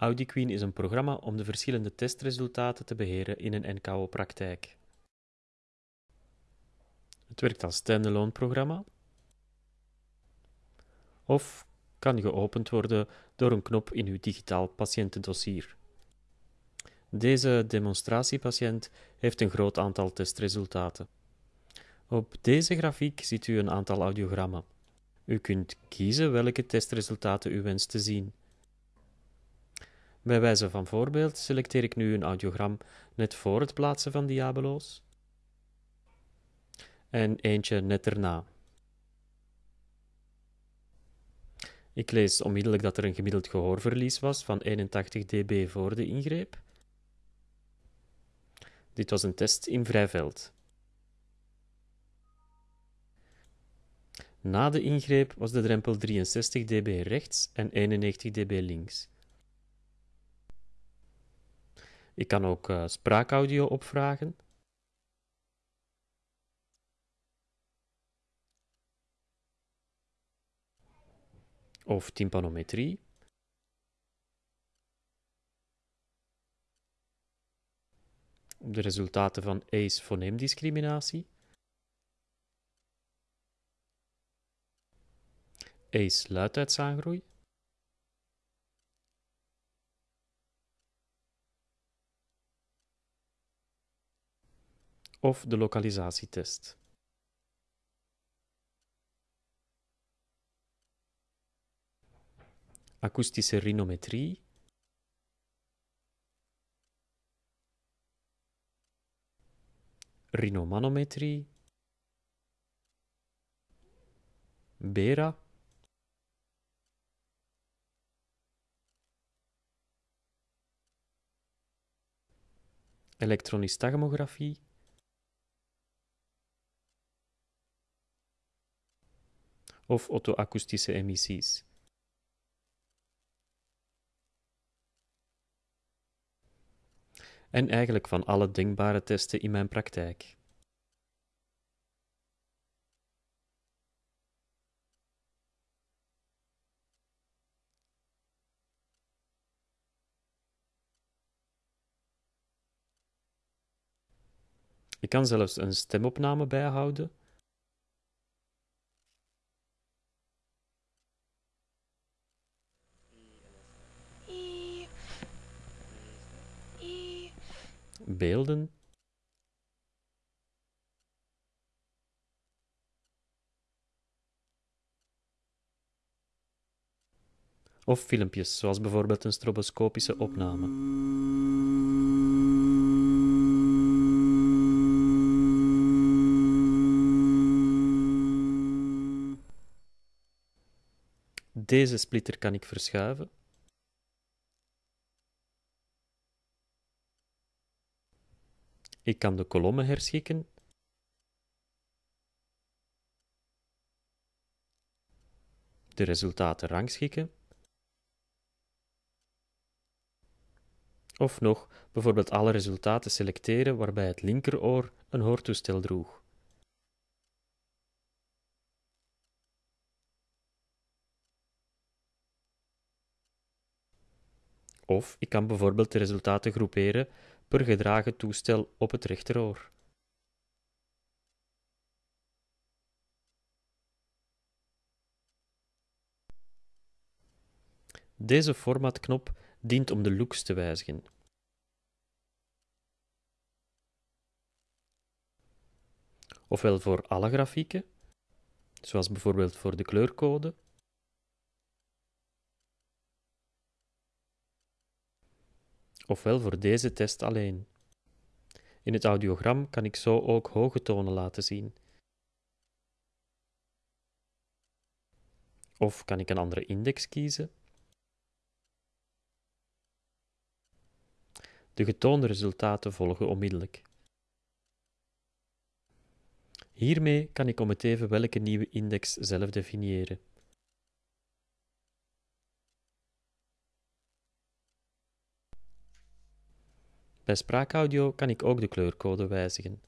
AudiQueen is een programma om de verschillende testresultaten te beheren in een NKO-praktijk. Het werkt als standalone programma of kan geopend worden door een knop in uw digitaal patiëntendossier. Deze demonstratiepatiënt heeft een groot aantal testresultaten. Op deze grafiek ziet u een aantal audiogrammen. U kunt kiezen welke testresultaten u wenst te zien. Bij wijze van voorbeeld selecteer ik nu een audiogram net voor het plaatsen van diabeloos en eentje net erna. Ik lees onmiddellijk dat er een gemiddeld gehoorverlies was van 81 dB voor de ingreep. Dit was een test in vrijveld. Na de ingreep was de drempel 63 dB rechts en 91 dB links. Ik kan ook uh, spraakaudio opvragen. Of tympanometrie. De resultaten van ACE foneemdiscriminatie. ACE luidheidsaangroei. Of de lokalisatietest. Akoestische rhinometrie. Rhinomanometrie. Bera. Elektronistagmografie. Of auto-akoestische emissies. En eigenlijk van alle denkbare testen in mijn praktijk. Ik kan zelfs een stemopname bijhouden beelden of filmpjes, zoals bijvoorbeeld een stroboscopische opname. Deze splitter kan ik verschuiven. Ik kan de kolommen herschikken. De resultaten rangschikken. Of nog bijvoorbeeld alle resultaten selecteren waarbij het linkeroor een hoortoestel droeg. Of ik kan bijvoorbeeld de resultaten groeperen per gedragen toestel op het rechteroor. Deze formatknop dient om de looks te wijzigen. Ofwel voor alle grafieken, zoals bijvoorbeeld voor de kleurcode, ofwel voor deze test alleen. In het audiogram kan ik zo ook hoge tonen laten zien. Of kan ik een andere index kiezen? De getoonde resultaten volgen onmiddellijk. Hiermee kan ik om het even welke nieuwe index zelf definiëren. Bij spraakaudio kan ik ook de kleurcode wijzigen.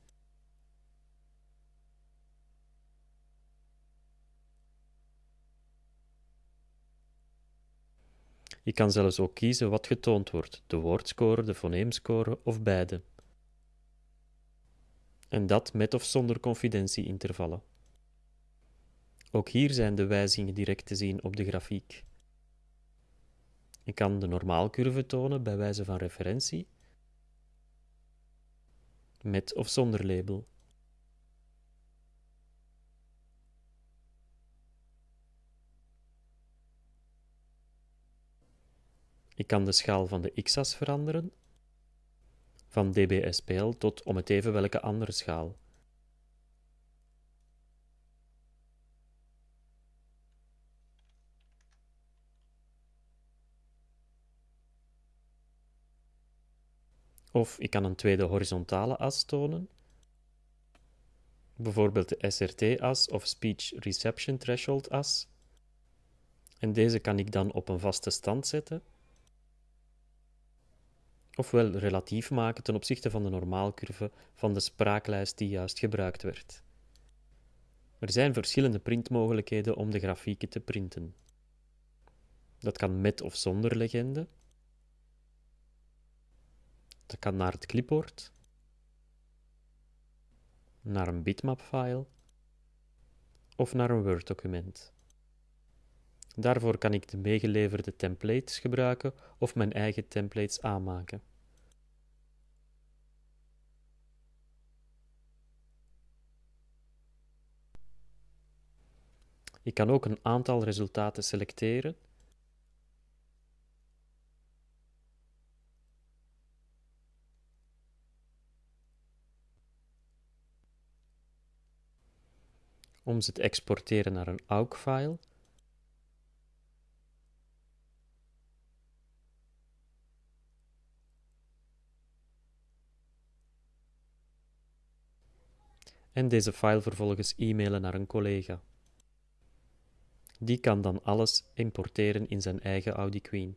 Je kan zelfs ook kiezen wat getoond wordt: de woordscore, de foneemscore of beide. En dat met of zonder confidentieintervallen. Ook hier zijn de wijzigingen direct te zien op de grafiek. Ik kan de normaalcurve tonen bij wijze van referentie, met of zonder label. Ik kan de schaal van de x-as veranderen, van dBSPL tot om het even welke andere schaal. Of ik kan een tweede horizontale as tonen, bijvoorbeeld de SRT-as of Speech Reception Threshold as. En deze kan ik dan op een vaste stand zetten, ofwel relatief maken ten opzichte van de normaalcurve van de spraaklijst die juist gebruikt werd. Er zijn verschillende printmogelijkheden om de grafieken te printen. Dat kan met of zonder legende, dat kan naar het clipboard, naar een bitmap-file of naar een Word-document. Daarvoor kan ik de meegeleverde templates gebruiken of mijn eigen templates aanmaken. Ik kan ook een aantal resultaten selecteren om ze te exporteren naar een AUG-file. En deze file vervolgens e-mailen naar een collega. Die kan dan alles importeren in zijn eigen Audi Queen.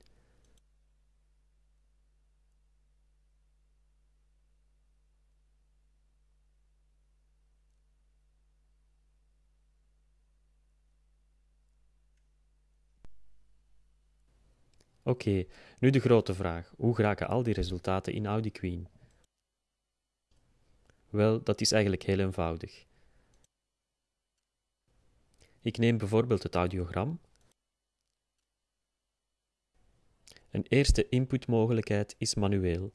Oké, nu de grote vraag: hoe geraken al die resultaten in Audi Queen? Wel, dat is eigenlijk heel eenvoudig. Ik neem bijvoorbeeld het audiogram. Een eerste inputmogelijkheid is manueel.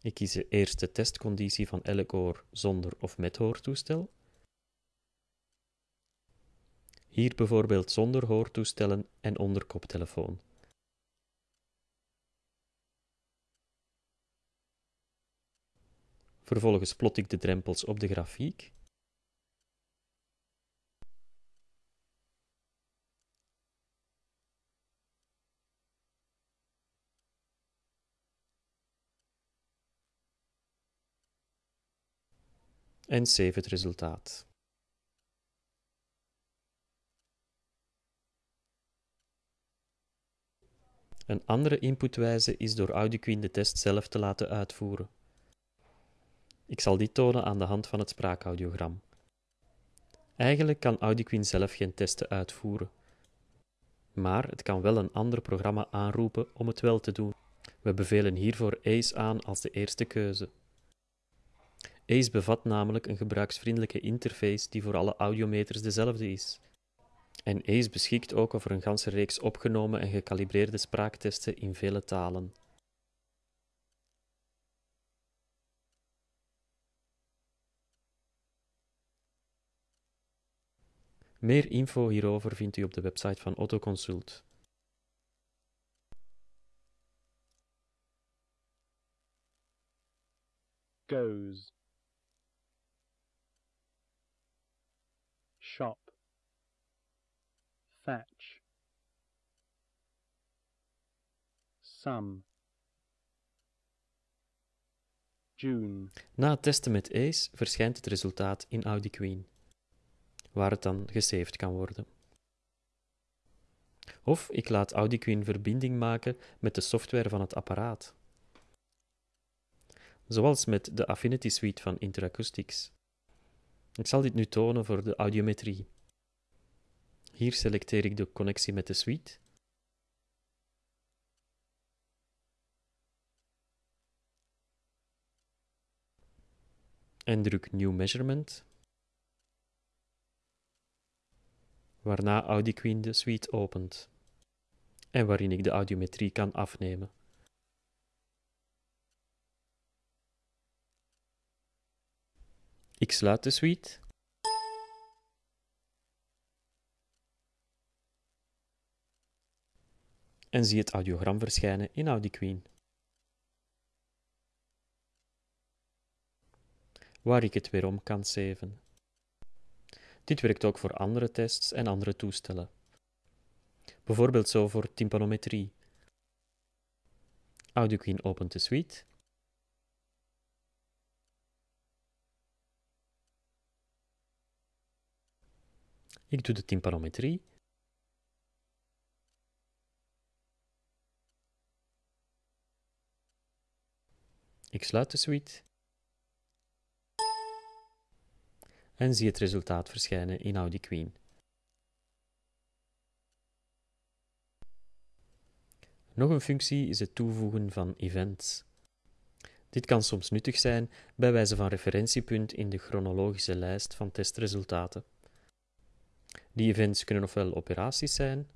Ik kies de eerste testconditie van elk oor zonder of met hoortoestel. Hier bijvoorbeeld zonder hoortoestellen en onder koptelefoon. Vervolgens plot ik de drempels op de grafiek. En save het resultaat. Een andere inputwijze is door AudioQueen de test zelf te laten uitvoeren. Ik zal dit tonen aan de hand van het spraakaudiogram. Eigenlijk kan AudioQueen zelf geen testen uitvoeren, maar het kan wel een ander programma aanroepen om het wel te doen. We bevelen hiervoor ACE aan als de eerste keuze. ACE bevat namelijk een gebruiksvriendelijke interface die voor alle audiometers dezelfde is. En ACE beschikt ook over een ganse reeks opgenomen en gecalibreerde spraaktesten in vele talen. Meer info hierover vindt u op de website van Autoconsult. goes Na het testen met ACE verschijnt het resultaat in Audi Queen, waar het dan gesaved kan worden. Of ik laat Audi Queen verbinding maken met de software van het apparaat. Zoals met de Affinity Suite van Interacoustics. Ik zal dit nu tonen voor de audiometrie. Hier selecteer ik de connectie met de suite en druk New Measurement, waarna AudiQueen de suite opent en waarin ik de audiometrie kan afnemen. Ik sluit de suite. En zie het audiogram verschijnen in AudiQueen. Waar ik het weer om kan saven. Dit werkt ook voor andere tests en andere toestellen. Bijvoorbeeld zo voor tympanometrie. AudioQueen opent de suite. Ik doe de tympanometrie. Ik sluit de suite. En zie het resultaat verschijnen in AudiQueen. Nog een functie is het toevoegen van events. Dit kan soms nuttig zijn bij wijze van referentiepunt in de chronologische lijst van testresultaten. Die events kunnen ofwel operaties zijn,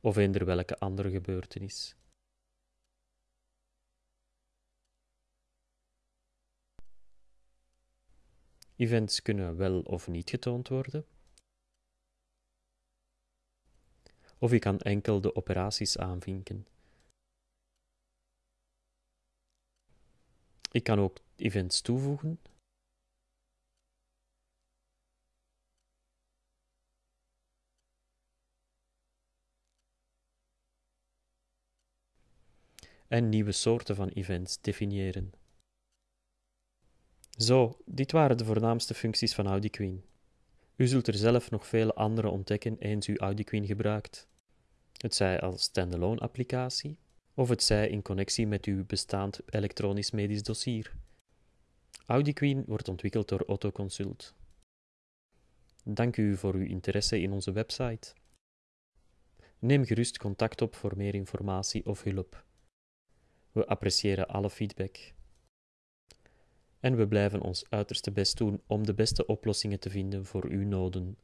of eender welke andere gebeurtenis. Events kunnen wel of niet getoond worden. Of je kan enkel de operaties aanvinken. Ik kan ook events toevoegen. En nieuwe soorten van events definiëren. Zo, dit waren de voornaamste functies van AudiQueen. U zult er zelf nog vele andere ontdekken eens u AudiQueen gebruikt. Het zij als standalone applicatie, of het zij in connectie met uw bestaand elektronisch medisch dossier. AudiQueen wordt ontwikkeld door Autoconsult. Dank u voor uw interesse in onze website. Neem gerust contact op voor meer informatie of hulp. We appreciëren alle feedback en we blijven ons uiterste best doen om de beste oplossingen te vinden voor uw noden.